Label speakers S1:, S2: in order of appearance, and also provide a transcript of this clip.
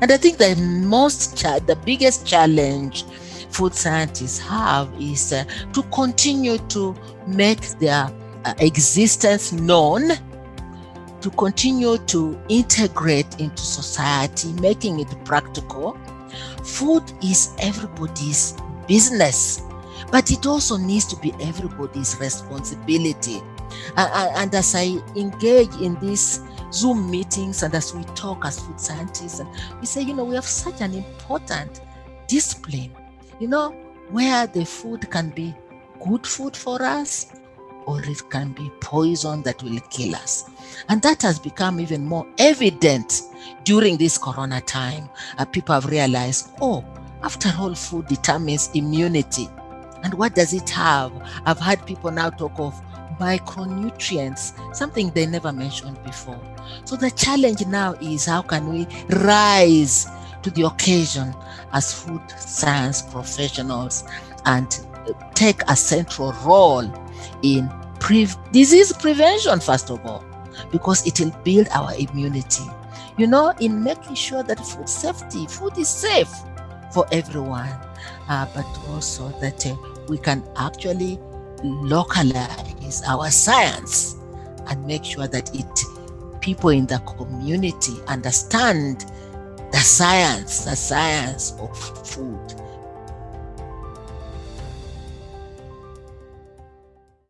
S1: And I think the most, the biggest challenge food scientists have is uh, to continue to make their uh, existence known, to continue to integrate into society, making it practical. Food is everybody's business, but it also needs to be everybody's responsibility. And, as I engage in these Zoom meetings and as we talk as food scientists, and we say, you know, we have such an important discipline, you know, where the food can be good food for us or it can be poison that will kill us. And that has become even more evident during this corona time. Uh, people have realized, oh, after all, food determines immunity. And what does it have? I've had people now talk of micronutrients, something they never mentioned before. So the challenge now is how can we rise to the occasion as food science professionals and take a central role in pre disease prevention, first of all, because it will build our immunity. You know, in making sure that food safety, food is safe for everyone, uh, but also that uh, we can actually localize our science and make sure that it people in the community understand the science, the science of food.